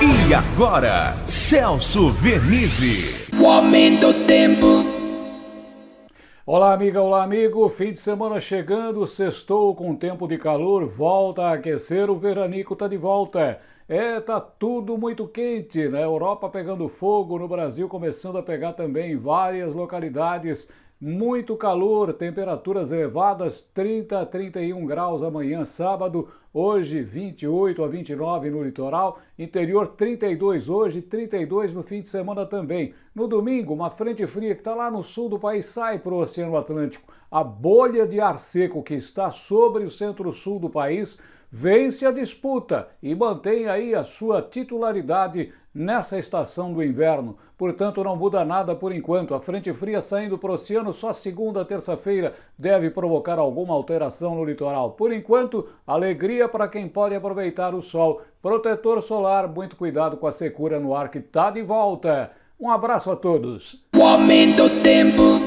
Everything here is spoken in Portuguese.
E agora, Celso Vernizzi. O aumento do tempo. Olá, amiga, olá, amigo. Fim de semana chegando, sextou com tempo de calor, volta a aquecer, o veranico tá de volta. É, tá tudo muito quente, na né? Europa pegando fogo, no Brasil começando a pegar também em várias localidades. Muito calor, temperaturas elevadas, 30 a 31 graus amanhã, sábado, hoje 28 a 29 no litoral, interior 32 hoje, 32 no fim de semana também. No domingo, uma frente fria que está lá no sul do país sai para o Oceano Atlântico. A bolha de ar seco que está sobre o centro-sul do país vence a disputa e mantém aí a sua titularidade nessa estação do inverno. Portanto, não muda nada por enquanto. A frente fria saindo para o oceano só segunda, terça-feira deve provocar alguma alteração no litoral. Por enquanto, alegria para quem pode aproveitar o sol. Protetor solar, muito cuidado com a secura no ar que está de volta. Um abraço a todos. O aumento tempo.